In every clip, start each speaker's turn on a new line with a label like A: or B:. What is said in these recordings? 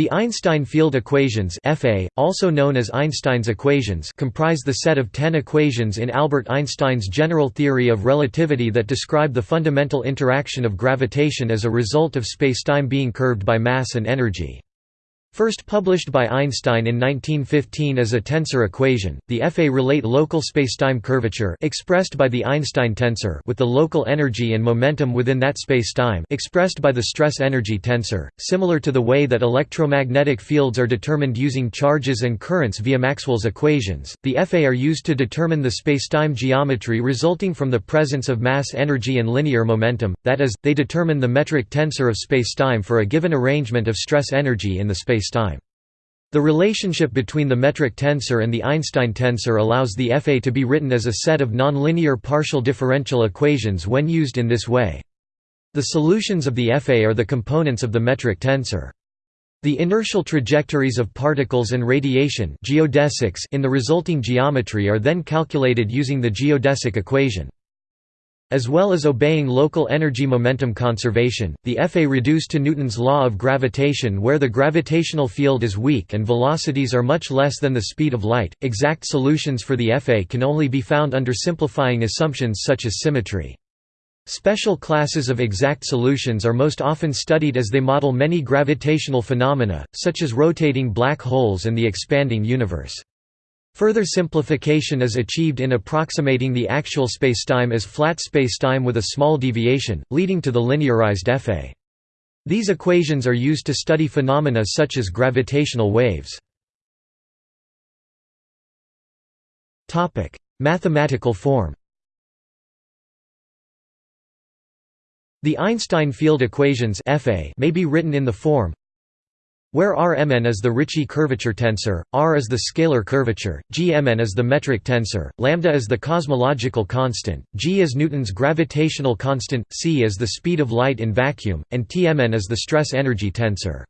A: The Einstein field equations FA, also known as Einstein's equations comprise the set of ten equations in Albert Einstein's general theory of relativity that describe the fundamental interaction of gravitation as a result of spacetime being curved by mass and energy. First published by Einstein in 1915 as a tensor equation, the FA relate local spacetime curvature expressed by the Einstein tensor with the local energy and momentum within that spacetime expressed by the stress-energy tensor, similar to the way that electromagnetic fields are determined using charges and currents via Maxwell's equations. The FA are used to determine the spacetime geometry resulting from the presence of mass energy and linear momentum, that is, they determine the metric tensor of spacetime for a given arrangement of stress energy in the space spacetime. The relationship between the metric tensor and the Einstein tensor allows the FA to be written as a set of nonlinear partial differential equations when used in this way. The solutions of the FA are the components of the metric tensor. The inertial trajectories of particles and radiation geodesics in the resulting geometry are then calculated using the geodesic equation. As well as obeying local energy momentum conservation, the FA reduced to Newton's law of gravitation where the gravitational field is weak and velocities are much less than the speed of light. Exact solutions for the FA can only be found under simplifying assumptions such as symmetry. Special classes of exact solutions are most often studied as they model many gravitational phenomena, such as rotating black holes and the expanding universe. Further simplification is achieved in approximating the actual spacetime as flat spacetime with a small deviation, leading to the linearized FA. These equations are used to study phenomena such as gravitational waves. Mathematical form The Einstein field equations may be written in the form where Rmn is the Ricci curvature tensor, R is the scalar curvature, Gmn is the metric tensor, lambda is the cosmological constant, g is Newton's gravitational constant, c is the speed of light in vacuum, and Tmn is the stress-energy tensor.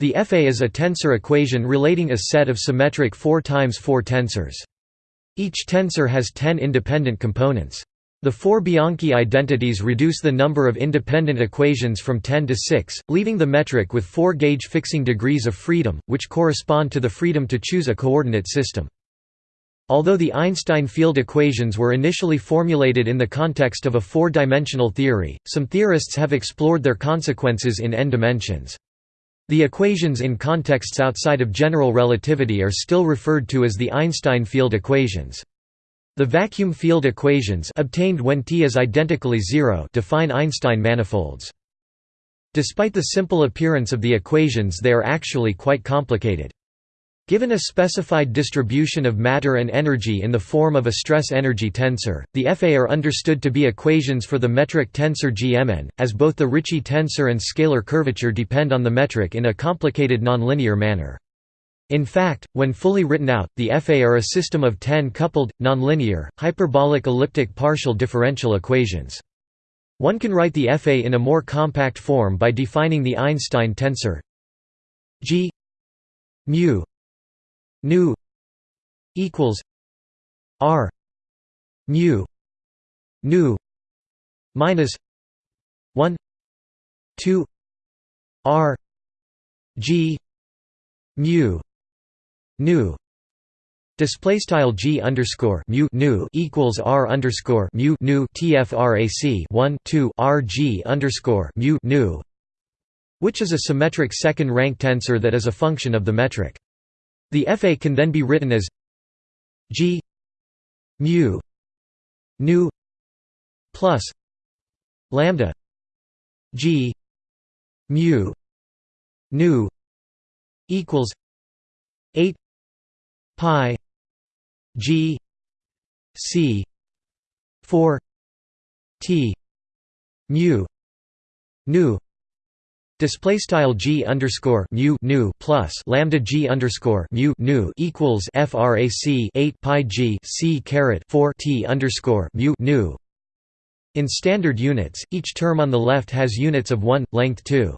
A: The FA is a tensor equation relating a set of symmetric 4 times 4 tensors. Each tensor has 10 independent components. The four Bianchi identities reduce the number of independent equations from 10 to 6, leaving the metric with four gauge fixing degrees of freedom, which correspond to the freedom to choose a coordinate system. Although the Einstein field equations were initially formulated in the context of a four-dimensional theory, some theorists have explored their consequences in n dimensions. The equations in contexts outside of general relativity are still referred to as the Einstein field equations. The vacuum field equations obtained when T is identically zero define Einstein manifolds. Despite the simple appearance of the equations they are actually quite complicated. Given a specified distribution of matter and energy in the form of a stress-energy tensor, the FA are understood to be equations for the metric tensor Gmn, as both the Ricci tensor and scalar curvature depend on the metric in a complicated nonlinear manner. In fact, when fully written out, the FA are a system of 10 coupled, nonlinear, hyperbolic elliptic partial differential equations. One can write the FA in a more compact form by defining the Einstein tensor G mu nu equals R mu nu minus 1 2 R G mu nu display style g underscore mu nu equals r underscore mu nu tfrac 1 2 r g underscore mu nu which is a symmetric second rank tensor that is a function of the metric. The FA can then be written as g mu nu plus lambda g mu nu equals 8 pi g c 4 t mu nu Display style g underscore mu nu plus lambda g underscore mu nu equals frac 8 pi g c caret 4 t underscore mu nu. In standard units, each term on the left has units of 1 length 2.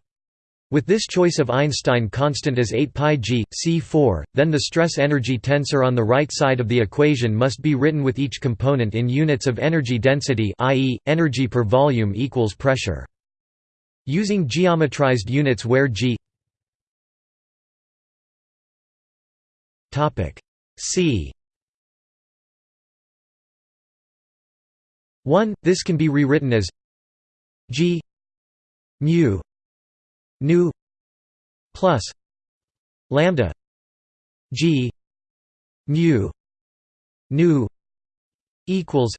A: With this choice of Einstein constant as 8 pi g, c4, then the stress-energy tensor on the right side of the equation must be written with each component in units of energy density i.e., energy per volume equals pressure. Using geometrized units where g c 1 this can be rewritten as G mu nu plus lambda G mu nu equals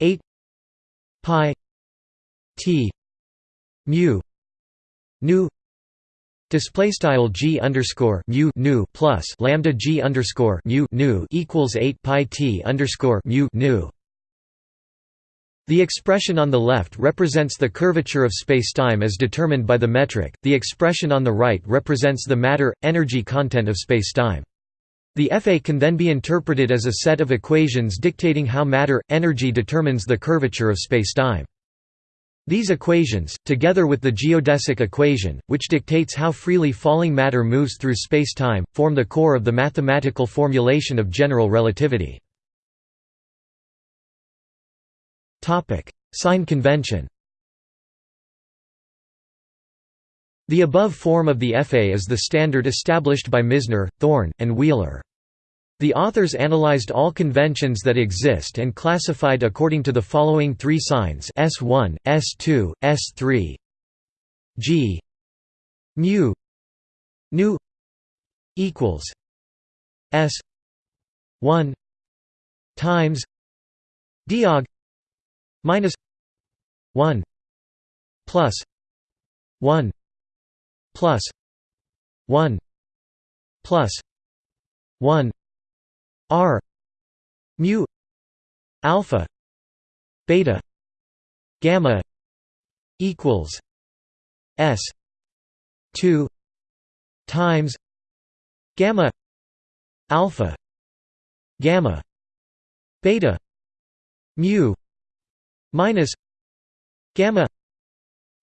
A: 8 pi t mu nu Display style g underscore mu nu plus lambda g underscore mu nu equals eight pi t underscore mu nu. The expression on the left represents the curvature of spacetime as determined by the metric. The expression on the right represents the matter-energy content of spacetime. The FA can then be interpreted as a set of equations dictating how matter-energy determines the curvature of spacetime. These equations, together with the geodesic equation, which dictates how freely falling matter moves through spacetime, form the core of the mathematical formulation of general relativity. Sign convention The above form of the FA is the standard established by Misner, Thorne, and Wheeler. The authors analyzed all conventions that exist and classified according to the following three signs S1, S2, S3 G mu nu equals S 1 times diag minus 1 plus 1 plus 1 plus 1 R mu alpha beta gamma equals S two times gamma alpha gamma beta mu minus gamma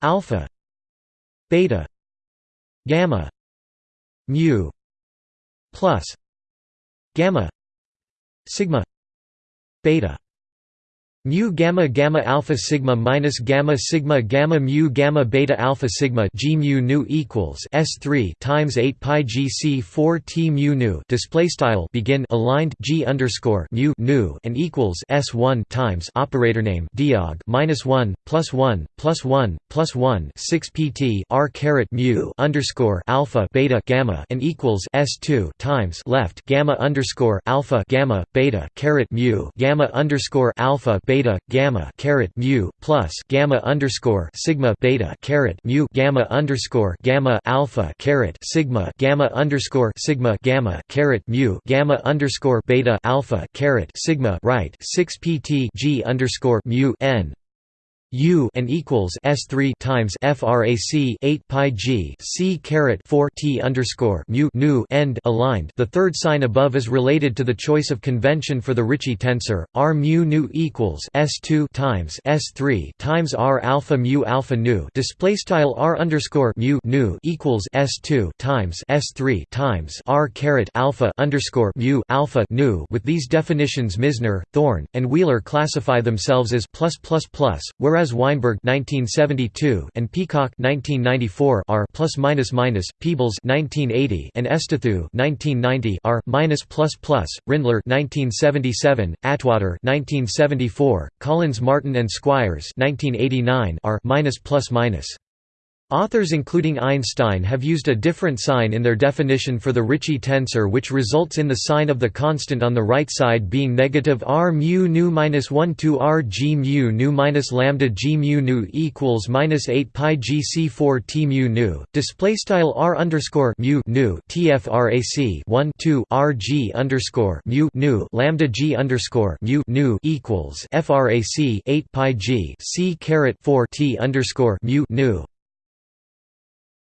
A: alpha beta gamma mu plus gamma sigma beta mu gamma gamma alpha sigma minus gamma sigma gamma mu gamma beta alpha sigma g mu nu equals s3 times 8 pi g c 4 t mu nu display style begin aligned g underscore mu nu and equals s1 times operator name diag minus 1 plus 1 plus 1 plus 1 6 pt r caret mu underscore alpha beta gamma and equals s2 times left gamma underscore alpha gamma beta caret mu gamma underscore alpha beta beta gamma caret mu plus gamma underscore sigma beta caret mu gamma underscore gamma alpha caret sigma gamma underscore sigma gamma caret mu gamma underscore beta alpha caret sigma right six pt g underscore mu n U and equals S three times FRAC eight pi G C caret four T underscore mu nu end aligned. The third sign above is related to the choice of convention for the Ricci tensor. R mu nu equals S two times S three times R alpha mu alpha nu. Display style R underscore mu nu equals S two times S three times R caret alpha underscore mu alpha nu. With these definitions, Misner, Thorne, and Wheeler classify themselves as plus plus plus, whereas whereas Weinberg 1972 and Peacock 1994 are plus minus minus, Peebles 1980 and Efstathiou 1990 are minus plus plus, Rindler 1977, Atwater 1974, Collins Martin and Squires 1989 are minus plus minus. Authors including Einstein have used a different sign in their definition for the Ricci tensor which results in the sign of the constant on the right side being negative r mu nu minus 1 to r g mu nu minus lambda g mu nu equals minus 8 pi g c 4 t mu nu. Display style r underscore mu nu tfrac 1 2 r g underscore mu nu lambda g underscore mu nu equals frac 8 pi g c caret 4 t underscore mu nu.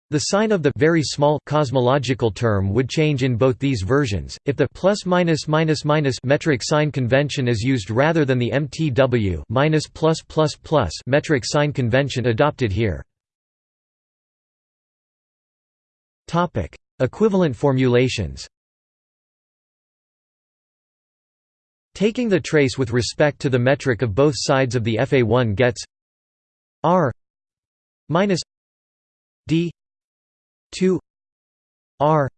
A: The sign of the very small cosmological term would change in both these versions, if the plus minus minus minus metric sign convention is used rather than the MTW minus plus plus plus metric sign convention adopted here. Topic: Equivalent formulations. Taking the trace with respect to the metric of both sides of the FA1 gets R minus D 2 r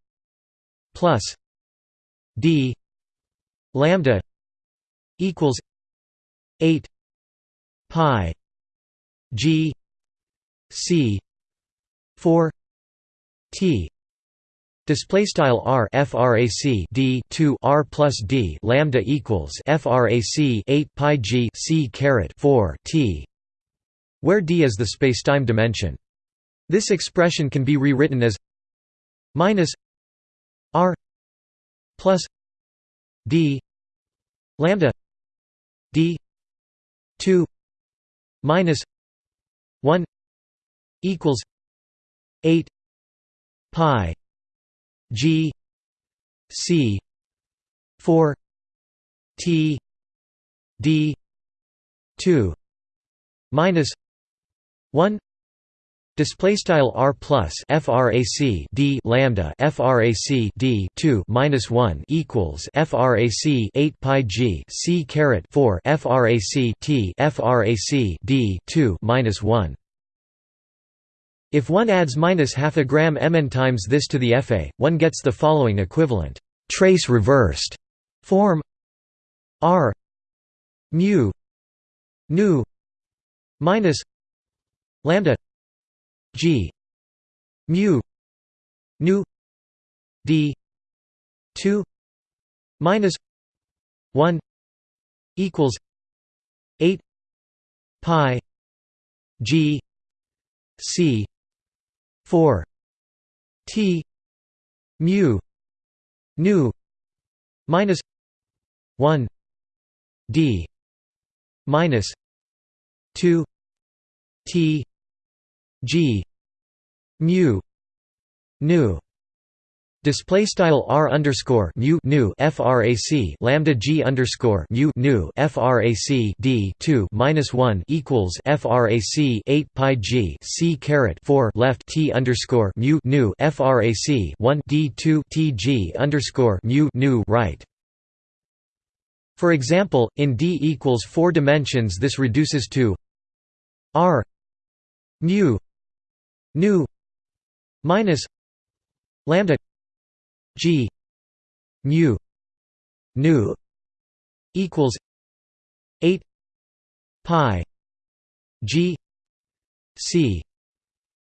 A: plus d lambda equals 8 pi g c 4 t Display style r frac d 2 r plus d lambda equals frac 8 pi g c caret 4 t, where d is the spacetime dimension. This expression can be rewritten as minus r plus d lambda d 2 minus 1 equals 8 pi G C four T D two minus one Display style r plus frac d lambda frac d two minus one equals frac eight pi g c caret four frac t frac d two minus one. If one adds minus half a gram mn times this to the Fa, one gets the following equivalent trace reversed form r mu nu minus lambda g. mu. Nu. D. 2 minus 1 equals 8 pi g c 4 t mu. Nu minus 1 d minus 2 t g. Mu. Nu. Display style r underscore mu nu frac lambda g underscore mu nu frac d two minus one equals frac eight pi g c caret four left t underscore mu nu frac one d two t g underscore mu nu right. For example, in d equals four dimensions, this reduces to r mu nu minus lambda G mu nu equals eight pi G C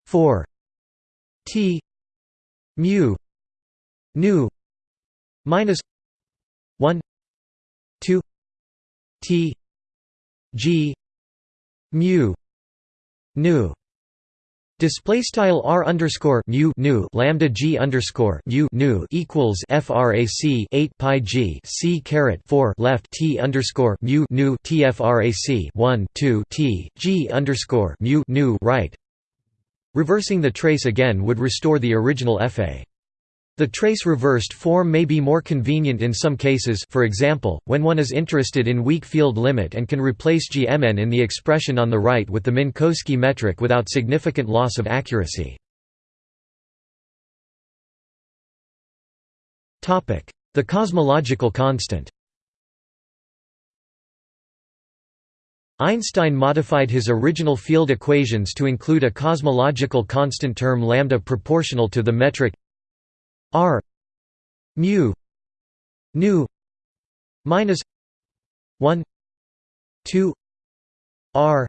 A: four T mu nu minus one two T G mu nu Display style r underscore mu nu lambda g underscore mu nu equals frac 8 pi g c caret 4 left t underscore mu nu tfrac 1 2 t g underscore mu nu right. Reversing the trace again would restore the original fa. The trace-reversed form may be more convenient in some cases for example, when one is interested in weak field limit and can replace Gmn in the expression on the right with the Minkowski metric without significant loss of accuracy. The cosmological constant Einstein modified his original field equations to include a cosmological constant term lambda proportional to the metric R mu nu minus 1 2 R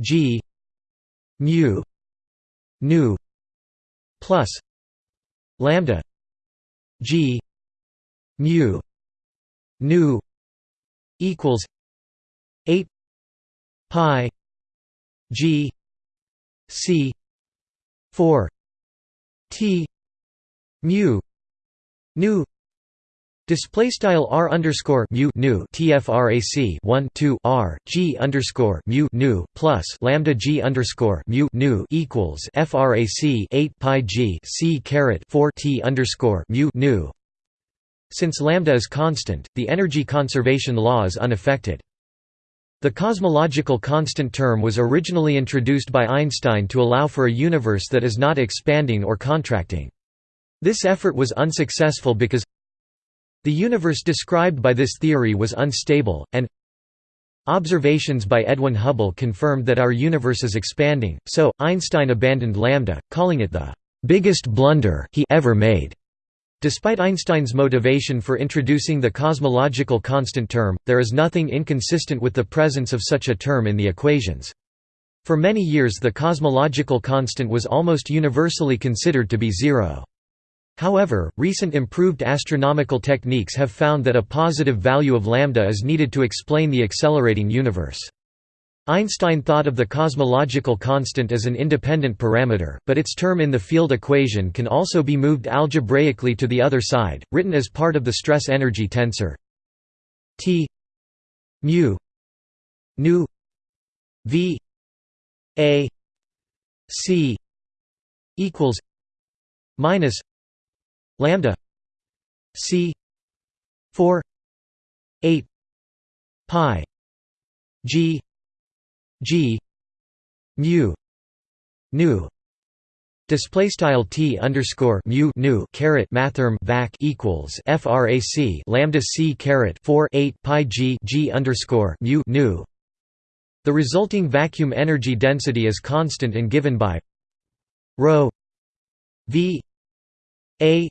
A: G mu nu plus lambda G mu nu equals 8 pi G C 4 T mu nu Display style r underscore mu nu tfrac 1 2 r g underscore mu nu plus lambda g underscore mu nu equals frac 8 pi g c caret 4 t underscore mu nu. Since lambda is constant, the energy conservation law is unaffected. The cosmological constant term was originally introduced by Einstein to allow for a universe that is not expanding or contracting. This effort was unsuccessful because the universe described by this theory was unstable, and observations by Edwin Hubble confirmed that our universe is expanding, so, Einstein abandoned lambda, calling it the "...biggest blunder he ever made." Despite Einstein's motivation for introducing the cosmological constant term, there is nothing inconsistent with the presence of such a term in the equations. For many years the cosmological constant was almost universally considered to be zero. However, recent improved astronomical techniques have found that a positive value of lambda is needed to explain the accelerating universe. Einstein thought of the cosmological constant as an independent parameter, but its term in the field equation can also be moved algebraically to the other side, written as part of the stress-energy tensor T mu nu v a c equals minus lambda c 4 8 pi g G mu nu display style t underscore mu nu caret mathrm vac equals frac lambda c caret 4 8 pi g g underscore mu nu. The resulting vacuum energy density is constant and given by rho v a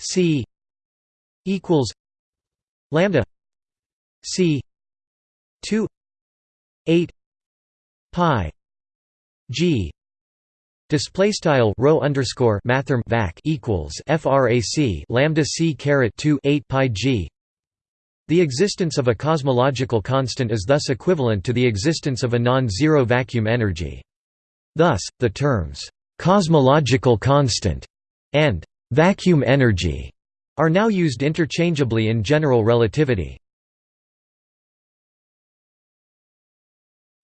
A: c equals lambda c 2 8 pi g display style rho underscore mathrm vac equals frac lambda c caret 2 8 pi g. The existence of a cosmological constant is thus equivalent to the existence of a non-zero vacuum energy. Thus the terms cosmological constant and vacuum energy are now used interchangeably in general relativity.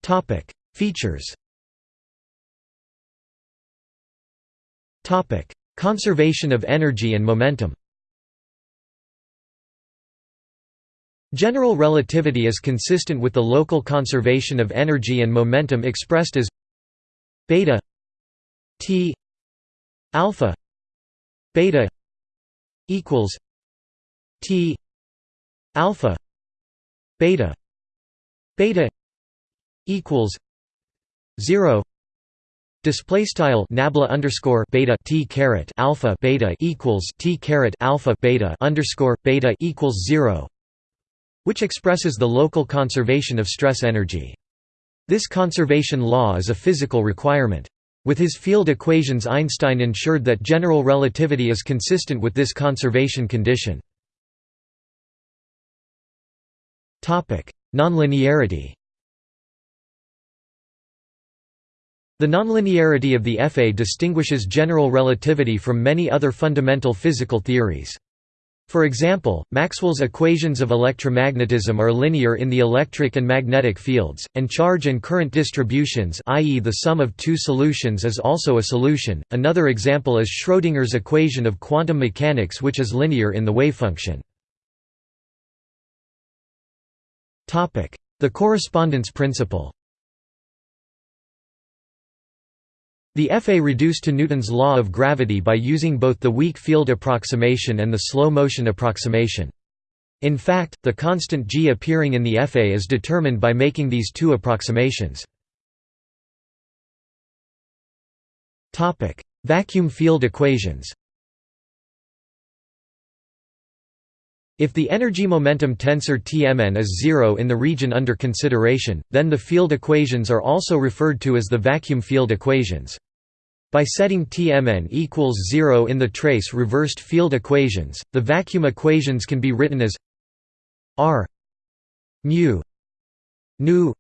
A: Topic Features. Conservation of energy and momentum. General relativity is consistent with the local conservation of energy and momentum expressed as beta t alpha beta equals t alpha beta beta equals 0 display style nabla underscore beta t caret alpha beta equals t caret alpha beta underscore beta equals 0 which expresses the local conservation of stress energy. This conservation law is a physical requirement with his field equations Einstein ensured that general relativity is consistent with this conservation condition nonlinearity The nonlinearity of the FA distinguishes general relativity from many other fundamental physical theories. For example, Maxwell's equations of electromagnetism are linear in the electric and magnetic fields, and charge and current distributions i.e. the sum of two solutions is also a solution. Another example is Schrödinger's equation of quantum mechanics which is linear in the wavefunction. The correspondence principle The FA reduced to Newton's law of gravity by using both the weak field approximation and the slow motion approximation. In fact, the constant g appearing in the FA is determined by making these two approximations. Vacuum field equations If the energy-momentum tensor Tmn is zero in the region under consideration, then the field equations are also referred to as the vacuum field equations. By setting Tmn equals zero in the trace reversed field equations, the vacuum equations can be written as r mu nu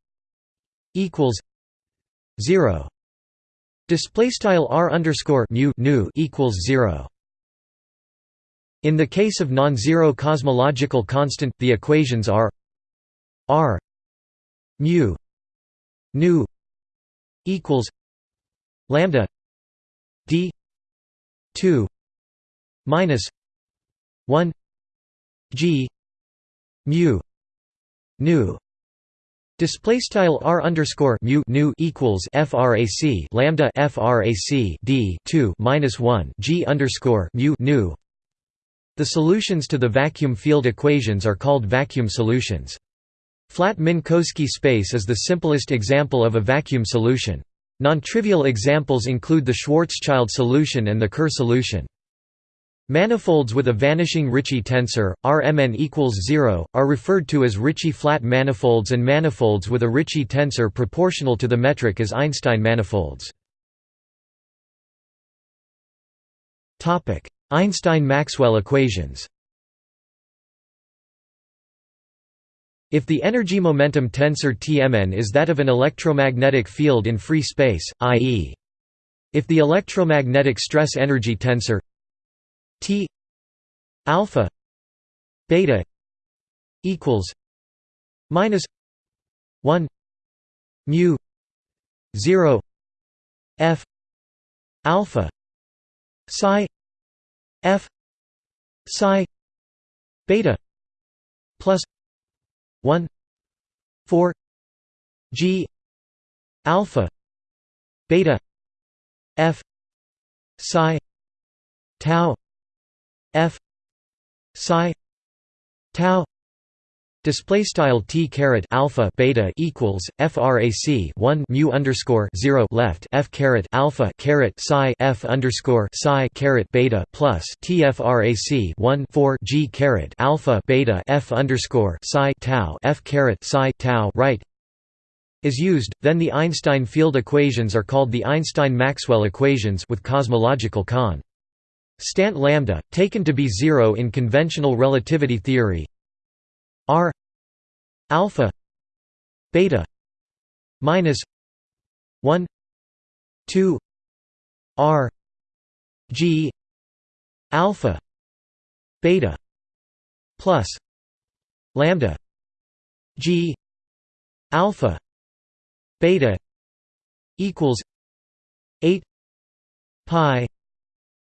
A: equals zero. Display style r underscore mu nu equals zero. In the case of non-zero cosmological constant, the equations are r mu nu equals lambda d 2 minus 1 g mu nu. Display style r underscore mu nu equals frac lambda frac d two minus one g underscore mu nu the solutions to the vacuum field equations are called vacuum solutions. Flat Minkowski space is the simplest example of a vacuum solution. Non-trivial examples include the Schwarzschild solution and the Kerr solution. Manifolds with a vanishing Ricci tensor, Rmn equals 0, are referred to as Ricci flat manifolds and manifolds with a Ricci tensor proportional to the metric as Einstein manifolds. Einstein–Maxwell equations If the energy-momentum tensor Tmn is that of an electromagnetic field in free space, i.e. if the electromagnetic stress-energy tensor T alpha beta equals minus 1 mu 0 f alpha psi f psi beta plus 1 4 g alpha beta f psi tau f psi tau Display style t caret alpha beta equals frac 1 mu underscore 0 left f caret alpha caret psi f underscore psi caret beta plus t frac 1 4 g caret alpha beta f underscore psi tau f caret psi tau right is used, then the Einstein field equations are called the Einstein-Maxwell equations with cosmological con. Stant lambda, taken to be zero in conventional relativity theory r alpha beta minus 1 2 r g alpha beta plus lambda g alpha beta equals 8 pi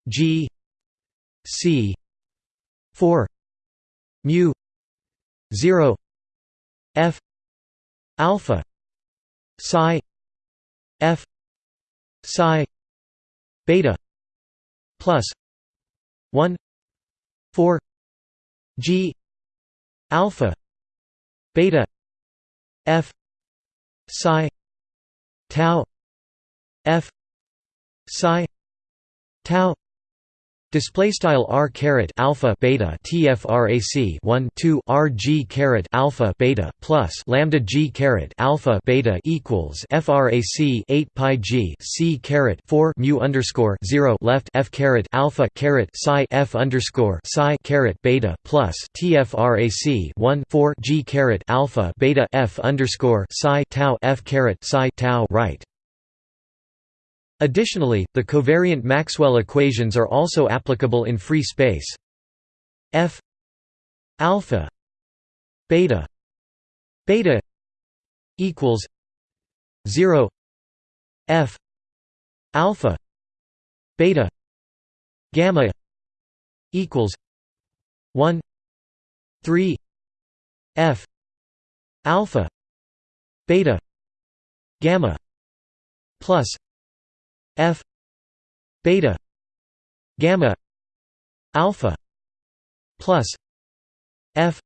A: G C four mu zero F alpha psi F psi beta plus one four G alpha beta F psi tau F psi tau Display style r caret alpha beta tfrac 1 2 r g caret alpha beta plus lambda g caret alpha beta equals frac 8 pi g c caret 4 mu underscore 0 left f caret alpha caret psi f underscore psi caret beta plus tfrac 1 4 g caret alpha beta f underscore psi tau f caret psi tau right Additionally, the covariant Maxwell equations are also applicable in free space. F alpha beta beta equals 0 F alpha beta gamma equals 1 3 F alpha beta gamma plus f beta gamma alpha plus f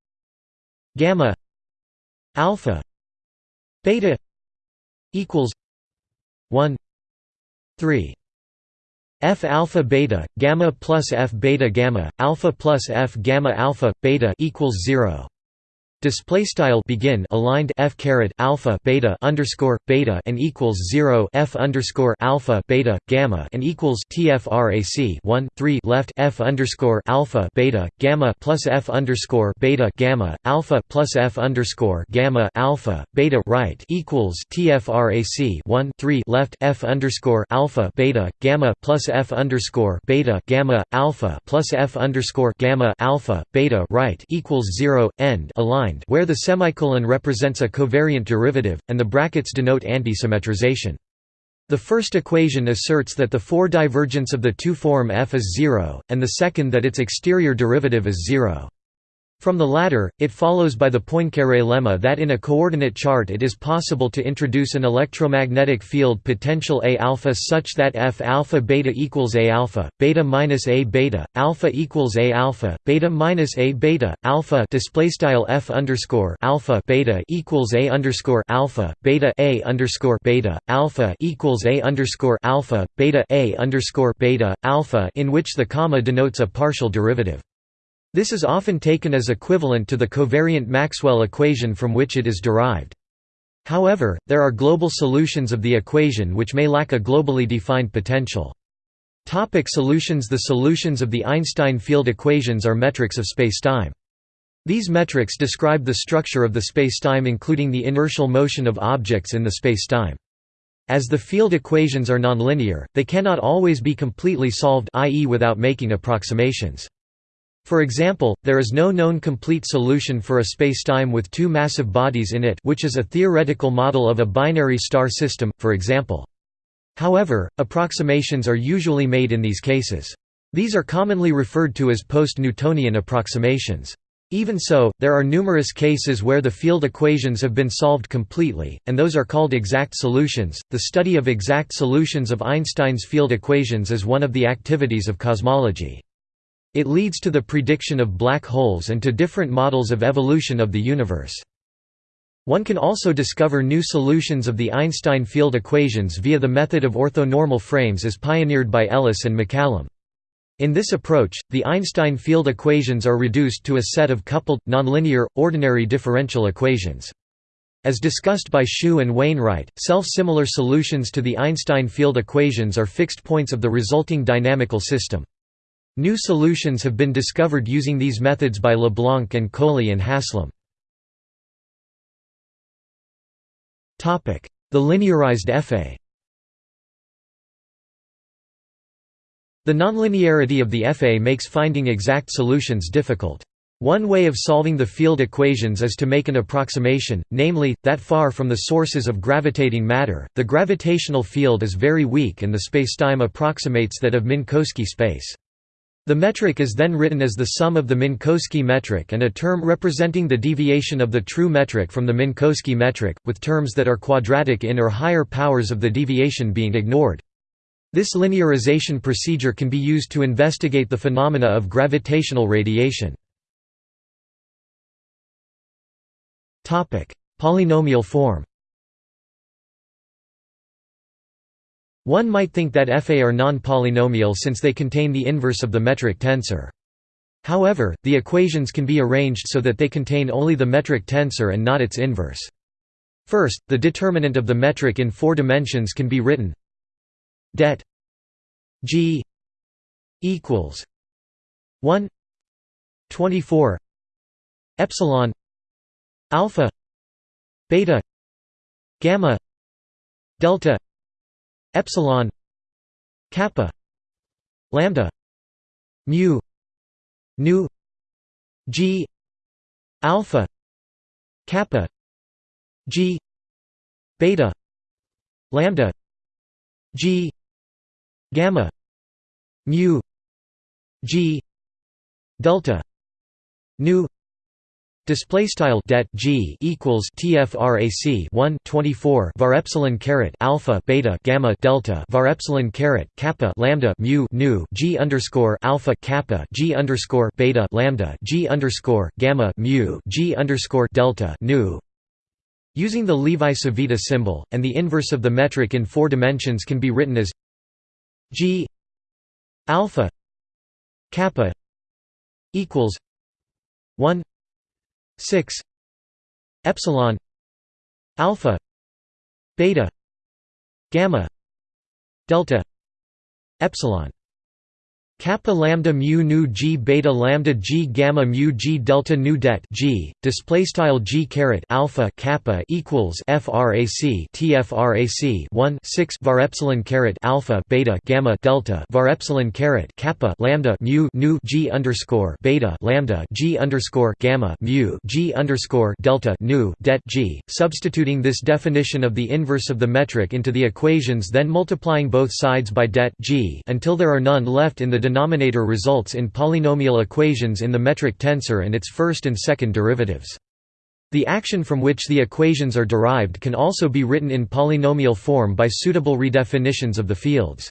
A: gamma alpha beta equals 1 3 f alpha beta gamma plus f beta gamma alpha plus f gamma alpha beta equals 0 Display style begin aligned f caret alpha beta underscore beta and equals zero f underscore alpha beta gamma and equals tfrac one three left f underscore alpha beta gamma plus f underscore beta gamma alpha plus f underscore gamma alpha beta right equals tfrac one three left f underscore alpha beta gamma plus f underscore beta gamma alpha plus f underscore gamma alpha beta right equals zero end aligned defined where the semicolon represents a covariant derivative, and the brackets denote antisymmetrization. The first equation asserts that the 4 divergence of the two form f is zero, and the second that its exterior derivative is zero. From the latter, it follows by the Poincaré lemma that in a coordinate chart it is possible to introduce an electromagnetic field potential A alpha such that F alpha beta equals A alpha, beta minus A beta, alpha equals A alpha, beta minus A beta, alpha display style F underscore alpha beta equals A underscore alpha, beta A underscore beta, alpha equals A underscore alpha, beta A underscore beta, alpha in which the comma denotes a partial derivative. This is often taken as equivalent to the covariant Maxwell equation from which it is derived. However, there are global solutions of the equation which may lack a globally defined potential. Topic solutions The solutions of the Einstein field equations are metrics of spacetime. These metrics describe the structure of the spacetime including the inertial motion of objects in the spacetime. As the field equations are nonlinear, they cannot always be completely solved i.e. without making approximations. For example, there is no known complete solution for a spacetime with two massive bodies in it which is a theoretical model of a binary star system, for example. However, approximations are usually made in these cases. These are commonly referred to as post-Newtonian approximations. Even so, there are numerous cases where the field equations have been solved completely, and those are called exact solutions. The study of exact solutions of Einstein's field equations is one of the activities of cosmology. It leads to the prediction of black holes and to different models of evolution of the universe. One can also discover new solutions of the Einstein field equations via the method of orthonormal frames as pioneered by Ellis and MacCallum. In this approach, the Einstein field equations are reduced to a set of coupled, nonlinear, ordinary differential equations. As discussed by Hsu and Wainwright, self-similar solutions to the Einstein field equations are fixed points of the resulting dynamical system. New solutions have been discovered using these methods by LeBlanc and Kohli and Haslam. The linearized FA The nonlinearity of the FA makes finding exact solutions difficult. One way of solving the field equations is to make an approximation, namely, that far from the sources of gravitating matter, the gravitational field is very weak and the spacetime approximates that of Minkowski space. The metric is then written as the sum of the Minkowski metric and a term representing the deviation of the true metric from the Minkowski metric, with terms that are quadratic in or higher powers of the deviation being ignored. This linearization procedure can be used to investigate the phenomena of gravitational radiation. Polynomial form One might think that FA are non-polynomial since they contain the inverse of the metric tensor. However, the equations can be arranged so that they contain only the metric tensor and not its inverse. First, the determinant of the metric in four dimensions can be written det g equals 1 24 epsilon alpha beta gamma delta epsilon kappa lambda mu nu g alpha kappa g beta lambda g gamma mu g delta nu Display style det g equals tfrac 1 24 var epsilon caret alpha beta gamma delta var epsilon caret kappa lambda mu nu g underscore alpha kappa g underscore beta lambda g underscore gamma mu g underscore delta nu. Using the Levi-Civita symbol and the inverse of the metric in four dimensions can be written as g alpha kappa equals 1 6 epsilon alpha beta gamma delta epsilon kappa lambda mu nu g beta lambda g gamma mu g delta nu det g display style g caret alpha kappa equals frac tfrac 1 6 var epsilon caret alpha beta gamma delta var epsilon caret kappa lambda mu nu g underscore beta lambda g underscore gamma mu g underscore delta nu det g substituting this definition of the inverse of the metric into the equations then multiplying both sides by det g until there are none left in the denominator results in polynomial equations in the metric tensor and its first and second derivatives. The action from which the equations are derived can also be written in polynomial form by suitable redefinitions of the fields.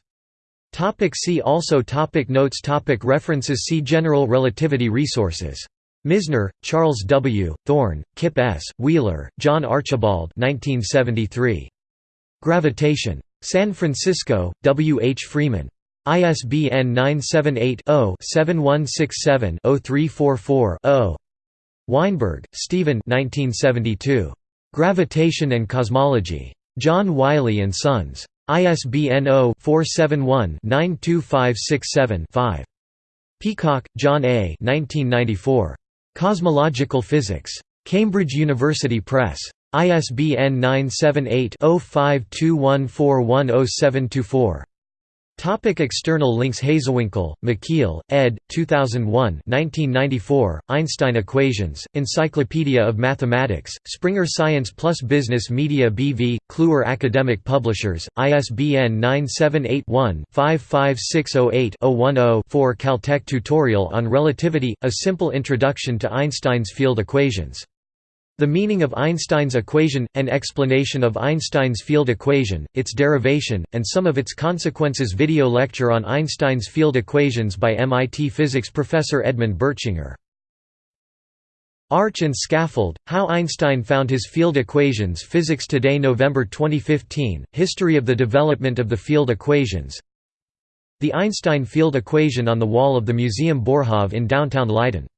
A: Topic see also topic Notes topic References See General relativity Resources. Misner, Charles W., Thorne, Kip S., Wheeler, John Archibald 1973. Gravitation. San Francisco, W. H. Freeman. ISBN 978 0 7167 0344 0. Weinberg, Stephen Gravitation and Cosmology. John Wiley & Sons. ISBN 0-471-92567-5. Peacock, John A. 1994. Cosmological Physics. Cambridge University Press. ISBN 978 0521410724. Topic external links Hazewinkel, Michiel, ed. 2001 1994, Einstein Equations, Encyclopedia of Mathematics, Springer Science Plus Business Media BV, Kluwer Academic Publishers, ISBN 978-1-55608-010-4 Caltech Tutorial on Relativity – A Simple Introduction to Einstein's Field Equations the meaning of Einstein's equation, an explanation of Einstein's field equation, its derivation, and some of its consequences. Video lecture on Einstein's field equations by MIT physics professor Edmund Bertschinger. Arch and Scaffold, How Einstein Found His Field Equations Physics Today November 2015, History of the Development of the Field Equations. The Einstein field equation on the wall of the Museum Boerhaave in downtown Leiden